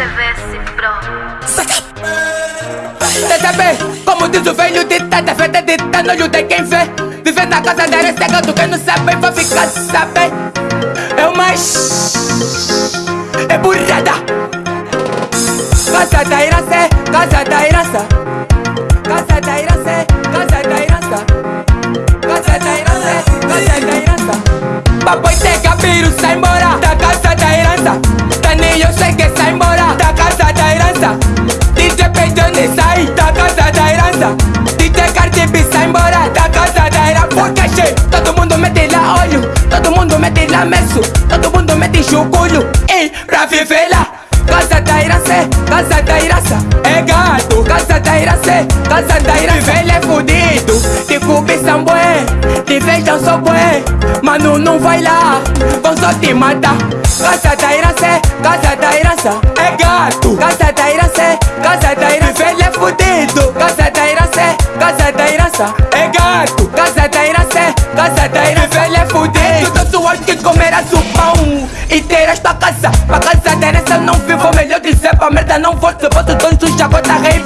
CVS Pro. TCB, como diz o velho ditado, feita de no olho de quem vê. Viver na casa da areia cega, quem não sabe vai ficar saber. É mais. É burrada. Casa da herança, casa da herança. Casa da herança, casa da herança. Casa da herança, casa da herança. Papai tem cabelo, sai embora E pra viver lá. Casa da herança, casa da herança É gato, casa da herança, casa da herança Velho é fudido, te cubi são bué Te vejam só bué, mano não vai lá. Vão só te matar. Casa da herança, casa da herança É gato, casa da herança, casa da herança E tua casa, pra casa da eu não vivo Melhor dizer pra merda não vou Se boto dois do chacota rei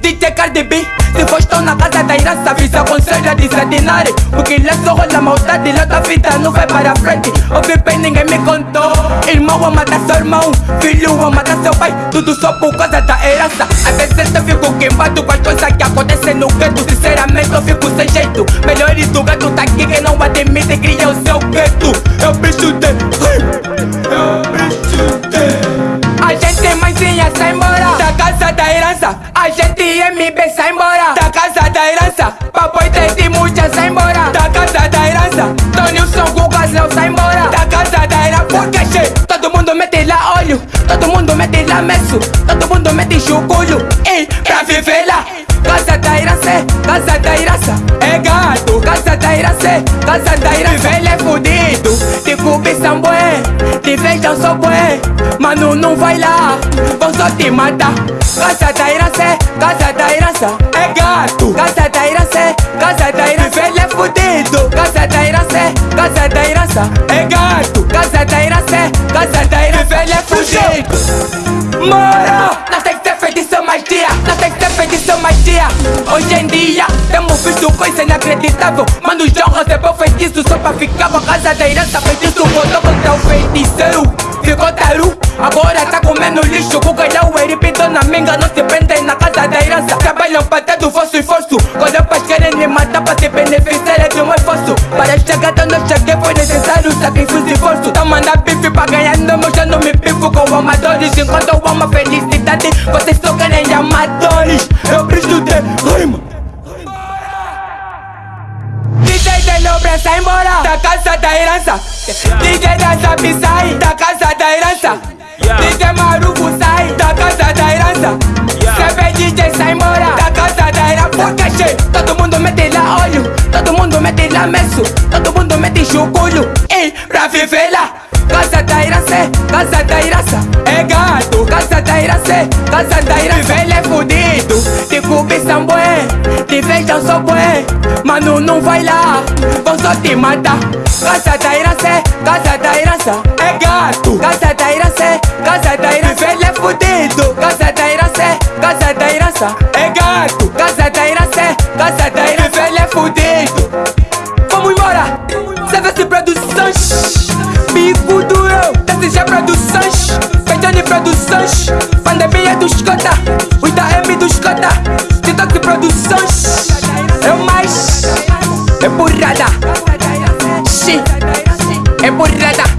DJ Cardi B Se for estou na casa da herança Avisa aconselho a desatinar Porque lá só rola maldade Lá tua vida não vai para frente. Ouvi bem ninguém me contou. Irmão a matar seu irmão Filho a matar seu pai. Tudo só por causa da herança. Às vezes eu fico queimado Com as coisas que acontecem no gueto. Sinceramente eu fico sem jeito. Melhor do gato tá aqui que não admite Cria o seu gueto. Eu bicho de mundo mete lá meso Todo mundo mete chuculho E pra viver lá Casa da herança, casa da herança É gato, casa da herança, casa da herança Velho é fudido, te são bué Te vejam só bué, mano não vai lá Vão só te matar Casa da herança, casa da herança É gato, casa da herança, casa da herança Velho é fudido, casa da herança, casa da herança É gato, casa da herança, casa da herança Velho é fudido Mora, nós tem que ser feitiço mais dia. Nós tem que ser feitiço mais dia. Hoje em dia temos visto coisa inacreditável. Mano, João recebeu feitiço só pra ficar com a casa da herança Feitiço botou contra o feiticeiro. Ficou taru, agora tá comendo lixo. Com calhau e repito na minga Não se prendem na casa da herança Trabalham pra ter do vosso esforço. Quando é pais querem me matar pra se beneficiar esforço Para chegar onde eu cheguei foi necessário sacrifício e esforço Tá mandando bife pra ganhar nome Eu não me pifo com amadores Enquanto eu amo a felicidade Vocês só querem amadores Eu preciso de rima DJ de Lobre sai embora Da casa da herança DJ da Sabi sai Da casa da herança DJ Maruco sai Da casa da herança meso Todo mundo mete chuculho E pra viver lá. Casa da herança, casa da herança É gato, casa da herança, casa da herança Velho é fudido, te cubi são bué Te vejam só bué, mano não vai lá Vão só te matar. Casa da herança, casa da herança É gato, casa da herança, casa da herança Velho é fudido, casa da herança, casa da herança É gato, Produções. Pandemia dos Cota Os da M dos Cota TikTok Produções. É o mais É burrada É burrada